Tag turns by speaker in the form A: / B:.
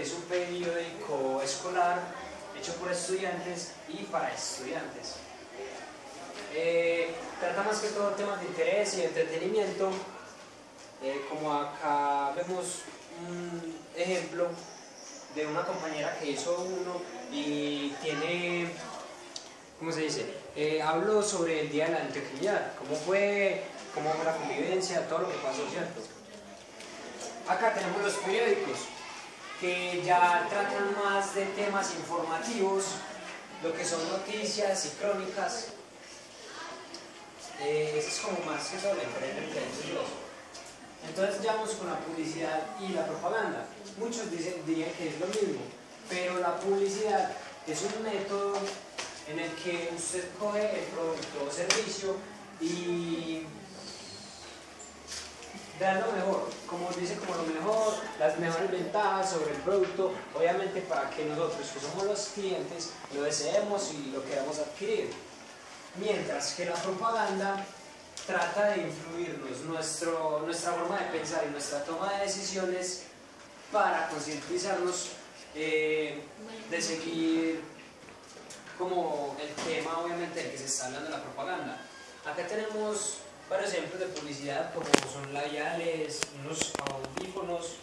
A: es un periódico escolar hecho por estudiantes y para estudiantes. Eh, trata más que todo temas de interés y entretenimiento, eh, como acá vemos un ejemplo de una compañera que hizo uno y tiene, ¿cómo se dice? Eh, habló sobre el Día de la Antioquia, cómo fue, cómo fue la convivencia, todo lo que pasó, ¿cierto? Acá tenemos los periódicos, que ya tratan más de temas informativos, lo que son noticias y crónicas. Eh, eso es como más que estos dos. Entonces ya vamos con la publicidad y la propaganda. Muchos dicen, dirían que es lo mismo, pero la publicidad es un método en el que usted coge el producto o servicio y da lo mejor, como dice, como lo mejor, las mejores ventajas sobre el producto, obviamente para que nosotros, que somos los clientes, lo deseemos y lo queramos adquirir. Mientras que la propaganda trata de influirnos nuestro, nuestra forma de pensar y nuestra toma de decisiones para concientizarnos eh, de seguir como el tema obviamente del que se está hablando la propaganda. Acá tenemos varios ejemplos de publicidad como son labiales, unos audífonos